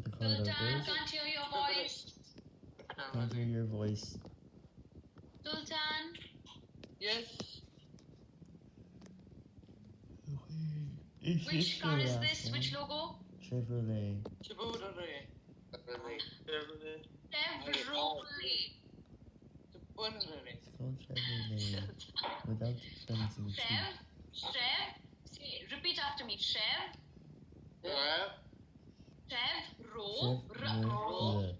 what the car Sultan, logo is. can't hear your voice. Can't hear your voice. Sultan, Yes. It's which car is this? one. Which logo? Chevrolet. Chevrolet. Chevrolet. Chevrolet. Chevrolet. It's called Chevrolet. Without the fancy T. Chev, Chev. Say, repeat after me. Chev, Rev. Chev, ro,